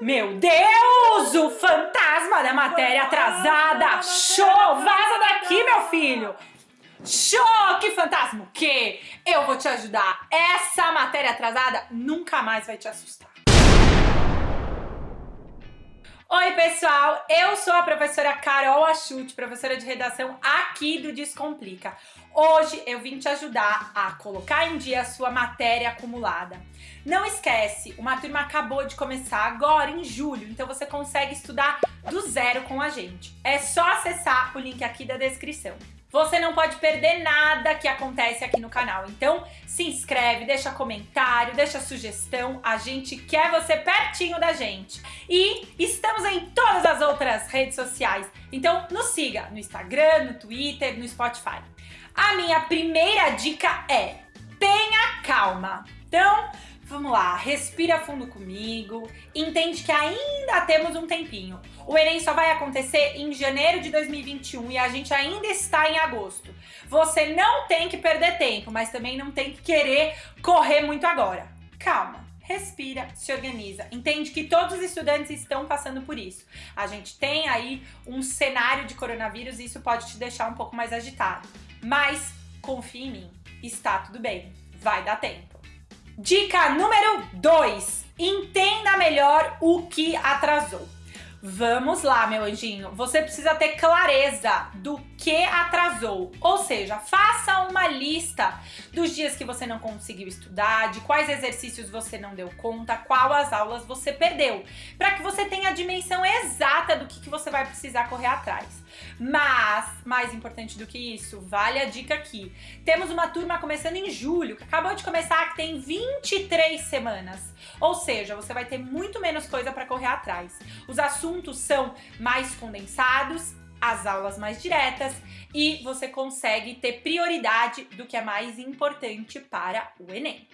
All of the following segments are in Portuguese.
Meu Deus, o fantasma da matéria atrasada! Show! Vaza daqui, meu filho! Show! Que fantasma! O quê? Eu vou te ajudar. Essa matéria atrasada nunca mais vai te assustar. Oi, pessoal! Eu sou a professora Carol Achute, professora de redação aqui do Descomplica. Hoje eu vim te ajudar a colocar em dia a sua matéria acumulada. Não esquece, uma turma acabou de começar agora em julho, então você consegue estudar do zero com a gente. É só acessar o link aqui da descrição. Você não pode perder nada que acontece aqui no canal. Então, se inscreve, deixa comentário, deixa sugestão. A gente quer você pertinho da gente. E estamos em todas as outras redes sociais. Então, nos siga no Instagram, no Twitter, no Spotify. A minha primeira dica é: tenha calma. Então, Vamos lá, respira fundo comigo, entende que ainda temos um tempinho. O Enem só vai acontecer em janeiro de 2021 e a gente ainda está em agosto. Você não tem que perder tempo, mas também não tem que querer correr muito agora. Calma, respira, se organiza. Entende que todos os estudantes estão passando por isso. A gente tem aí um cenário de coronavírus e isso pode te deixar um pouco mais agitado. Mas confie em mim, está tudo bem, vai dar tempo. Dica número 2. Entenda melhor o que atrasou. Vamos lá, meu anjinho. Você precisa ter clareza do que atrasou. Ou seja, faça uma lista dos dias que você não conseguiu estudar, de quais exercícios você não deu conta, qual as aulas você perdeu, para que você tenha a dimensão exata do que, que você vai precisar correr atrás. Mas, mais importante do que isso, vale a dica aqui. Temos uma turma começando em julho, que acabou de começar, que tem 23 semanas. Ou seja, você vai ter muito menos coisa para correr atrás. Os assuntos são mais condensados, as aulas mais diretas e você consegue ter prioridade do que é mais importante para o Enem.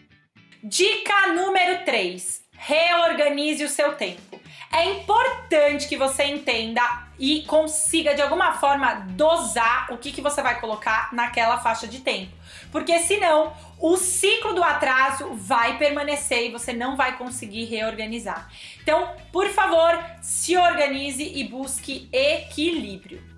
Dica número 3. Reorganize o seu tempo. É importante que você entenda e consiga de alguma forma dosar o que, que você vai colocar naquela faixa de tempo. Porque senão o ciclo do atraso vai permanecer e você não vai conseguir reorganizar. Então, por favor, se organize e busque equilíbrio.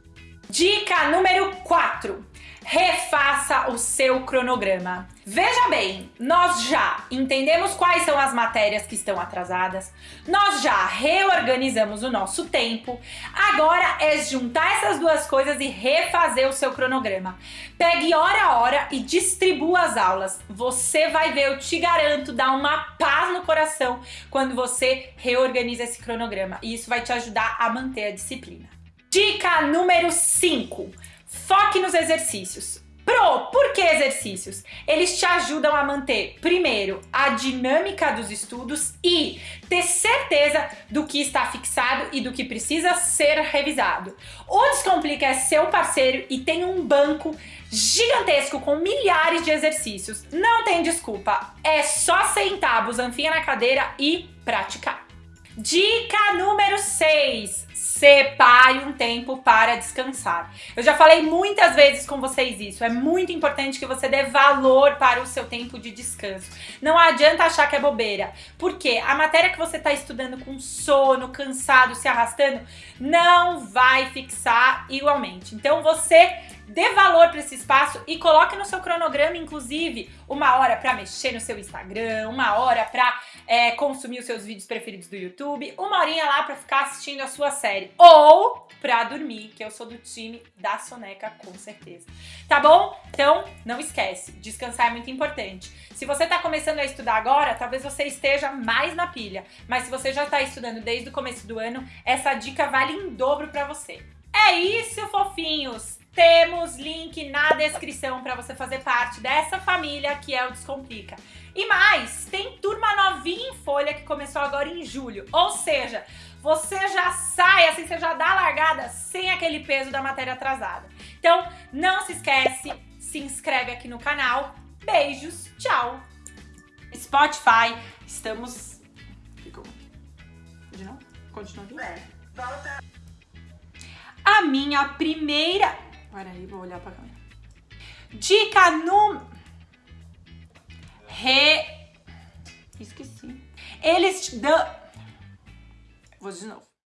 Dica número 4 refaça o seu cronograma. Veja bem, nós já entendemos quais são as matérias que estão atrasadas, nós já reorganizamos o nosso tempo, agora é juntar essas duas coisas e refazer o seu cronograma. Pegue hora a hora e distribua as aulas. Você vai ver, eu te garanto, dá uma paz no coração quando você reorganiza esse cronograma e isso vai te ajudar a manter a disciplina. Dica número 5 Foque nos exercícios. Pro, por que exercícios? Eles te ajudam a manter, primeiro, a dinâmica dos estudos e ter certeza do que está fixado e do que precisa ser revisado. O Descomplica é seu parceiro e tem um banco gigantesco com milhares de exercícios. Não tem desculpa, é só sentar busanfinha na cadeira e praticar. Dica número 6. Separe um tempo para descansar. Eu já falei muitas vezes com vocês isso. É muito importante que você dê valor para o seu tempo de descanso. Não adianta achar que é bobeira. Porque a matéria que você está estudando com sono, cansado, se arrastando, não vai fixar igualmente. Então você dê valor para esse espaço e coloque no seu cronograma, inclusive, uma hora para mexer no seu Instagram, uma hora para é, consumir os seus vídeos preferidos do YouTube, uma horinha lá para ficar assistindo a sua série ou para dormir, que eu sou do time da soneca com certeza. Tá bom? Então, não esquece, descansar é muito importante. Se você está começando a estudar agora, talvez você esteja mais na pilha, mas se você já está estudando desde o começo do ano, essa dica vale em dobro para você. É isso, fofinhos! Temos link na descrição para você fazer parte dessa família que é o Descomplica. E mais, tem turma novinha em folha que começou agora em julho. Ou seja, você já sai, assim, você já dá a largada sem aquele peso da matéria atrasada. Então, não se esquece, se inscreve aqui no canal. Beijos, tchau! Spotify, estamos... Ficou... Continua? Continua aqui? É, volta. A minha primeira Peraí, vou olhar pra câmera. Dica número... Re... Esqueci. Eles te dão... vou de novo.